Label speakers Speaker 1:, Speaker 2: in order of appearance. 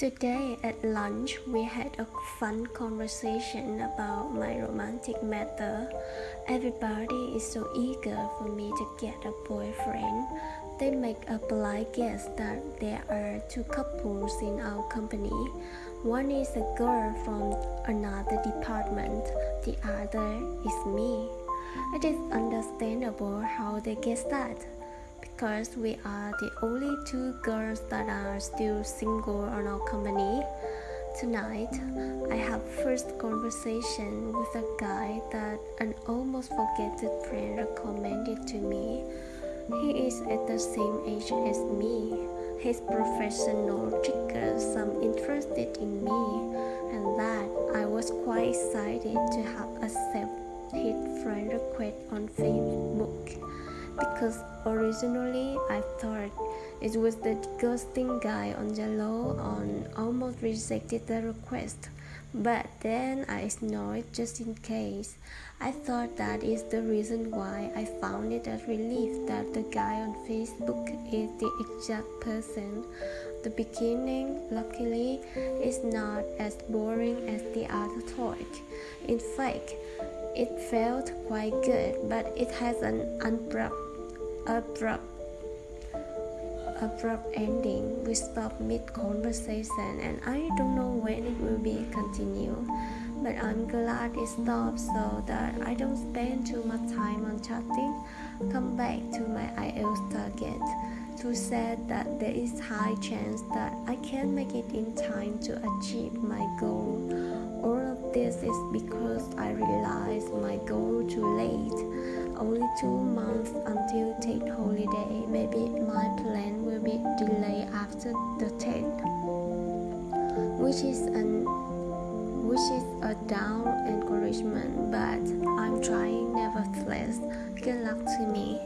Speaker 1: Today at lunch, we had a fun conversation about my romantic matter. Everybody is so eager for me to get a boyfriend. They make a polite guess that there are two couples in our company. One is a girl from another department, the other is me. It is understandable how they guess that because we are the only two girls that are still single on our company. Tonight, I have first conversation with a guy that an almost forgotten friend recommended to me. He is at the same age as me. His professional triggers some interest in me, and that I was quite excited to have accepted his friend request on Facebook because originally I thought it was the ghosting guy on Yellow and almost rejected the request. But then I ignored just in case. I thought that is the reason why I found it a relief that the guy on Facebook is the exact person. The beginning, luckily, is not as boring as the other talk. In fact, it felt quite good, but it has an abrupt, abrupt, abrupt ending. We stopped mid-conversation, and I don't know when it will be continued. But I'm glad it stopped so that I don't spend too much time on chatting. Come back to my IELTS target to say that there is high chance that I can make it in time to achieve my goal. All of this is because I realized my goal too late. Only two months until Tet holiday. Maybe my plan will be delayed after the Tet, which is an which is a down encouragement, but I'm trying nevertheless. Good luck to me.